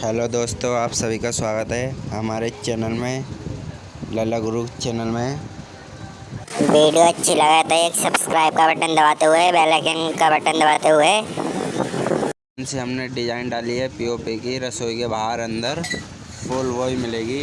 Hello दोस्तों आप सभी का स्वागत है हमारे चैनल में लला गुरु चैनल में। वीडियो अच्छी लगा तो एक सब्सक्राइब का बटन दबाते हुए बेल आइकन का बटन दबाते हुए। से हमने डिज़ाइन डाली है पीओपी की रसोई के बाहर अंदर फुल वॉय मिलेगी।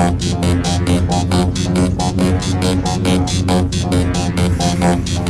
Thank you.